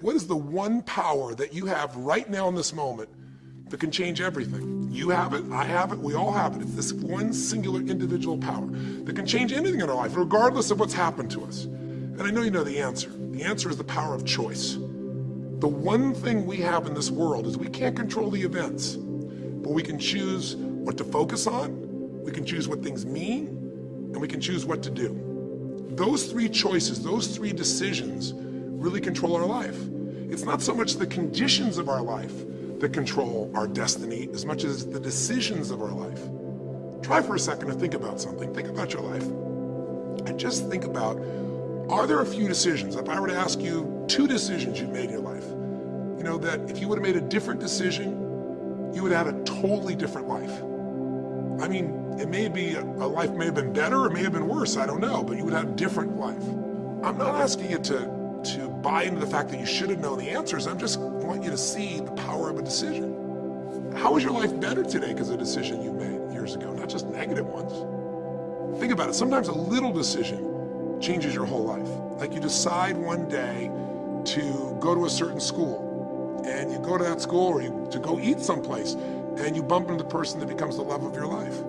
What is the one power that you have right now in this moment that can change everything? You have it, I have it, we all have it. It's this one singular individual power that can change anything in our life, regardless of what's happened to us. And I know you know the answer. The answer is the power of choice. The one thing we have in this world is we can't control the events, but we can choose what to focus on, we can choose what things mean, and we can choose what to do. Those three choices, those three decisions really control our life. It's not so much the conditions of our life that control our destiny as much as the decisions of our life. Try for a second to think about something. Think about your life. And just think about, are there a few decisions, if I were to ask you two decisions you've made in your life, you know, that if you would have made a different decision, you would have had a totally different life. I mean, it may be, a, life may have been better, it may have been worse, I don't know, but you would have a different life. I'm not asking you to to buy into the fact that you should have known the answers. I am just want you to see the power of a decision. How is your life better today because of a decision you made years ago, not just negative ones? Think about it. Sometimes a little decision changes your whole life. Like you decide one day to go to a certain school and you go to that school or you, to go eat someplace and you bump into the person that becomes the love of your life.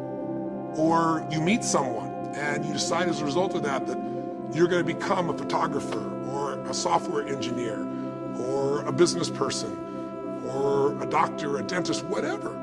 Or you meet someone and you decide as a result of that that you're going to become a photographer a software engineer or a business person or a doctor, a dentist, whatever.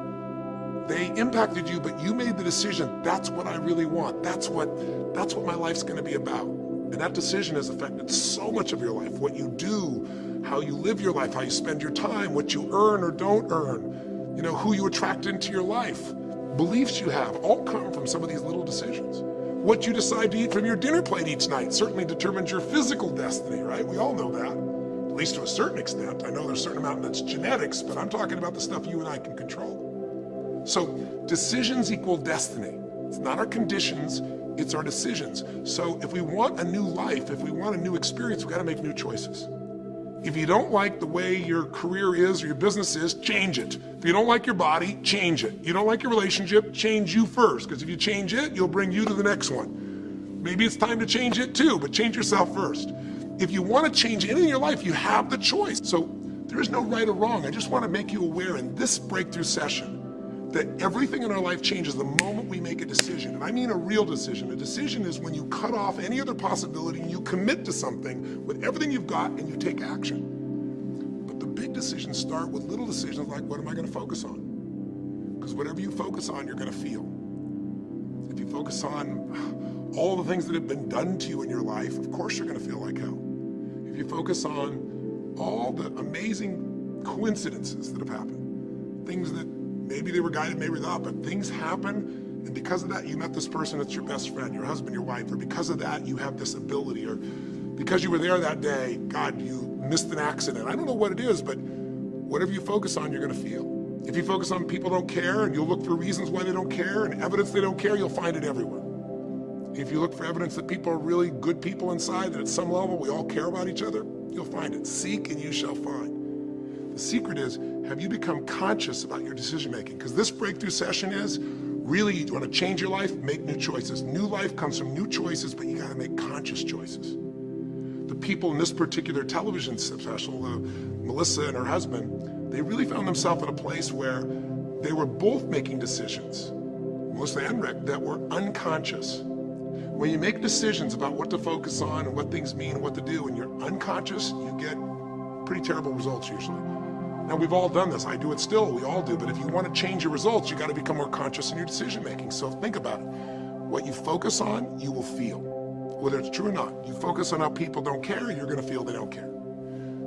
They impacted you, but you made the decision, that's what I really want. That's what, that's what my life's gonna be about. And that decision has affected so much of your life, what you do, how you live your life, how you spend your time, what you earn or don't earn, you know, who you attract into your life, beliefs you have, all come from some of these little decisions. What you decide to eat from your dinner plate each night certainly determines your physical destiny, right? We all know that, at least to a certain extent. I know there's a certain amount that's genetics, but I'm talking about the stuff you and I can control. So decisions equal destiny. It's not our conditions, it's our decisions. So if we want a new life, if we want a new experience, we've gotta make new choices. If you don't like the way your career is or your business is, change it. If you don't like your body, change it. You don't like your relationship, change you first, because if you change it, you'll bring you to the next one. Maybe it's time to change it too, but change yourself first. If you want to change anything in your life, you have the choice. So there is no right or wrong. I just want to make you aware in this breakthrough session that everything in our life changes the moment we make a decision. And I mean a real decision. A decision is when you cut off any other possibility and you commit to something with everything you've got and you take action. But the big decisions start with little decisions like what am I going to focus on? Because whatever you focus on, you're going to feel. If you focus on all the things that have been done to you in your life, of course you're going to feel like hell. If you focus on all the amazing coincidences that have happened, things that maybe they were guided, maybe not, but things happen and because of that, you met this person that's your best friend, your husband, your wife, or because of that, you have this ability, or because you were there that day, God, you missed an accident. I don't know what it is, but whatever you focus on, you're gonna feel. If you focus on people don't care and you'll look for reasons why they don't care and evidence they don't care, you'll find it everywhere. If you look for evidence that people are really good people inside, that at some level we all care about each other, you'll find it. Seek and you shall find. The secret is have you become conscious about your decision making? Because this breakthrough session is really, you want to change your life, make new choices. New life comes from new choices, but you got to make conscious choices. The people in this particular television special, uh, Melissa and her husband, they really found themselves in a place where they were both making decisions, and Rick, that were unconscious. When you make decisions about what to focus on and what things mean and what to do, and you're unconscious, you get pretty terrible results usually. Now, we've all done this. I do it still. We all do. But if you want to change your results, you got to become more conscious in your decision making. So think about it. What you focus on, you will feel. Whether it's true or not. You focus on how people don't care, you're going to feel they don't care.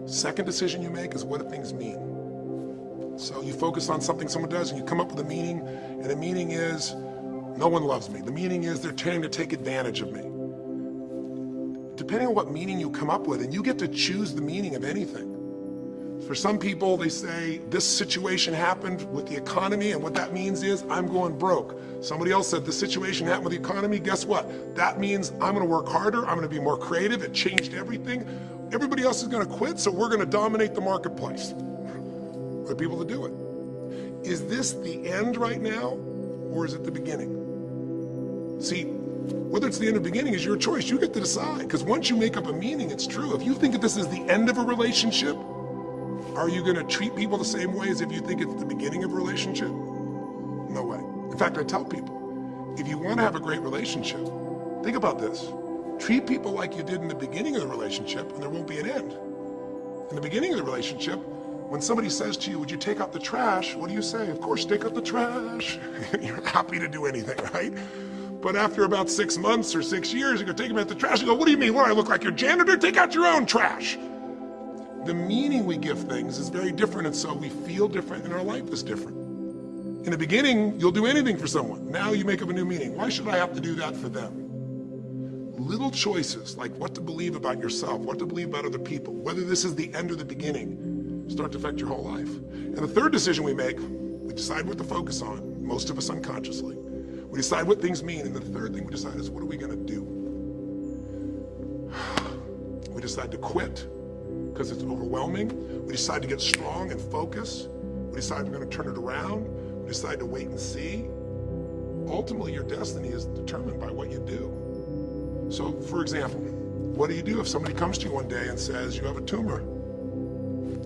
Second decision you make is what do things mean? So you focus on something someone does and you come up with a meaning, and the meaning is, no one loves me. The meaning is they're trying to take advantage of me. Depending on what meaning you come up with, and you get to choose the meaning of anything. For some people, they say this situation happened with the economy and what that means is I'm going broke. Somebody else said the situation happened with the economy. Guess what? That means I'm going to work harder. I'm going to be more creative. It changed everything. Everybody else is going to quit, so we're going to dominate the marketplace. For people to do it. Is this the end right now or is it the beginning? See, whether it's the end or beginning is your choice. You get to decide because once you make up a meaning, it's true. If you think that this is the end of a relationship, Are you gonna treat people the same way as if you think it's the beginning of a relationship? No way. In fact, I tell people, if you wanna have a great relationship, think about this. Treat people like you did in the beginning of the relationship and there won't be an end. In the beginning of the relationship, when somebody says to you, would you take out the trash? What do you say? Of course, take out the trash. You're happy to do anything, right? But after about six months or six years, you go take them out the trash. You go, what do you mean? What, I look like your janitor? Take out your own trash. The meaning we give things is very different, and so we feel different, and our life is different. In the beginning, you'll do anything for someone. Now you make up a new meaning. Why should I have to do that for them? Little choices, like what to believe about yourself, what to believe about other people, whether this is the end or the beginning, start to affect your whole life. And the third decision we make, we decide what to focus on, most of us unconsciously. We decide what things mean, and the third thing we decide is what are we gonna do? We decide to quit because it's overwhelming. We decide to get strong and focus. We decide we're gonna turn it around. We decide to wait and see. Ultimately, your destiny is determined by what you do. So, for example, what do you do if somebody comes to you one day and says you have a tumor?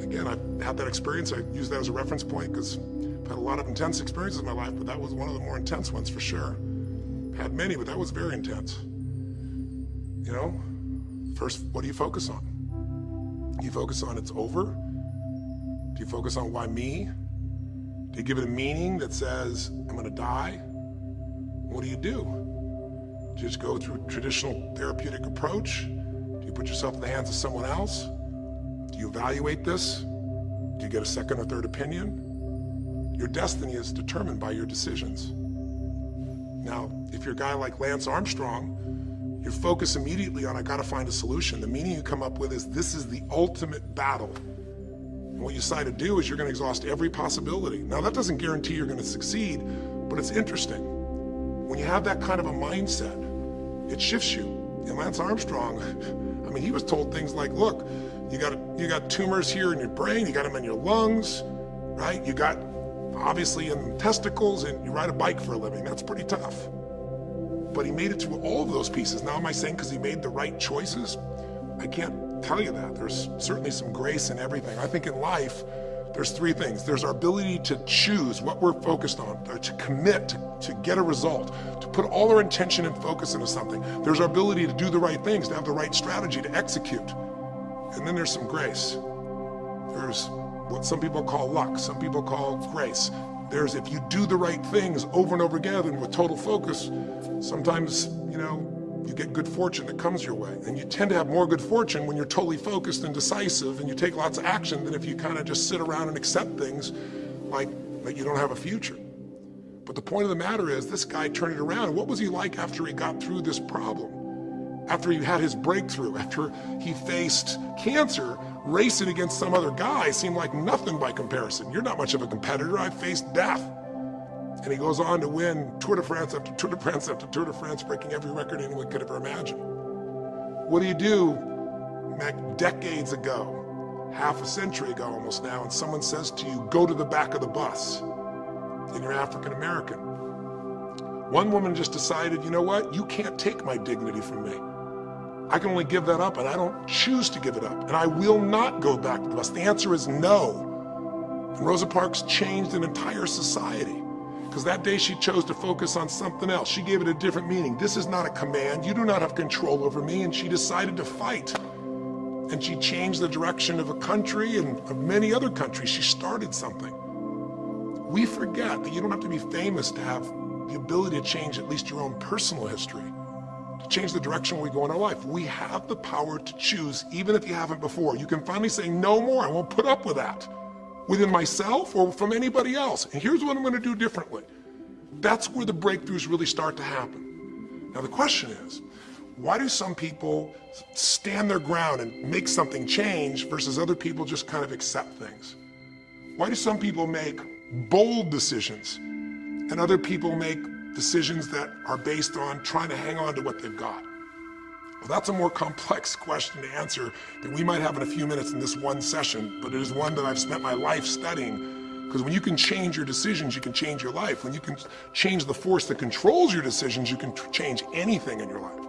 again, I've had that experience. I use that as a reference point because I've had a lot of intense experiences in my life, but that was one of the more intense ones for sure. Had many, but that was very intense. You know, first, what do you focus on? Do you focus on it's over? Do you focus on why me? Do you give it a meaning that says, I'm gonna die? What do you do? Do you just go through traditional therapeutic approach? Do you put yourself in the hands of someone else? Do you evaluate this? Do you get a second or third opinion? Your destiny is determined by your decisions. Now, if you're a guy like Lance Armstrong, you focus immediately on, I gotta find a solution. The meaning you come up with is, this is the ultimate battle. And what you decide to do is you're gonna exhaust every possibility. Now, that doesn't guarantee you're gonna succeed, but it's interesting. When you have that kind of a mindset, it shifts you. And Lance Armstrong, I mean, he was told things like, look, you got, you got tumors here in your brain, you got them in your lungs, right? You got obviously in testicles and you ride a bike for a living. That's pretty tough. But he made it through all of those pieces. Now, am I saying because he made the right choices? I can't tell you that. There's certainly some grace in everything. I think in life, there's three things. There's our ability to choose what we're focused on, to commit, to, to, get a result, to put all our intention and focus into something. There's our ability to do the right things, to have the right strategy, to execute. And then there's some grace. There's what some people call luck, some people call grace. There's if you do the right things over and over again and with total focus, sometimes, you know, you get good fortune that comes your way. And you tend to have more good fortune when you're totally focused and decisive and you take lots of action than if you kind of just sit around and accept things like, like you don't have a future. But the point of the matter is this guy turned it around. What was he like after he got through this problem? After he had his breakthrough, after he faced cancer, racing against some other guy seemed like nothing by comparison. You're not much of a competitor. I faced death. And he goes on to win Tour de France after Tour de France after Tour de France, breaking every record anyone could ever imagine. What do you do decades ago, half a century ago almost now, and someone says to you, go to the back of the bus, and you're African American? One woman just decided, you know what, you can't take my dignity from me. I can only give that up, and I don't choose to give it up. And I will not go back to the bus. The answer is no. And Rosa Parks changed an entire society because that day she chose to focus on something else. She gave it a different meaning. This is not a command. You do not have control over me. And she decided to fight. And she changed the direction of a country and of many other countries. She started something. We forget that you don't have to be famous to have the ability to change at least your own personal history change the direction we go in our life. We have the power to choose, even if you haven't before. You can finally say, no more, I won't put up with that. Within myself or from anybody else. And here's what I'm gonna do differently. That's where the breakthroughs really start to happen. Now the question is, why do some people stand their ground and make something change versus other people just kind of accept things? Why do some people make bold decisions and other people make decisions that are based on trying to hang on to what they've got? Well, that's a more complex question to answer than we might have in a few minutes in this one session, but it is one that I've spent my life studying because when you can change your decisions, you can change your life. When you can change the force that controls your decisions, you can change anything in your life.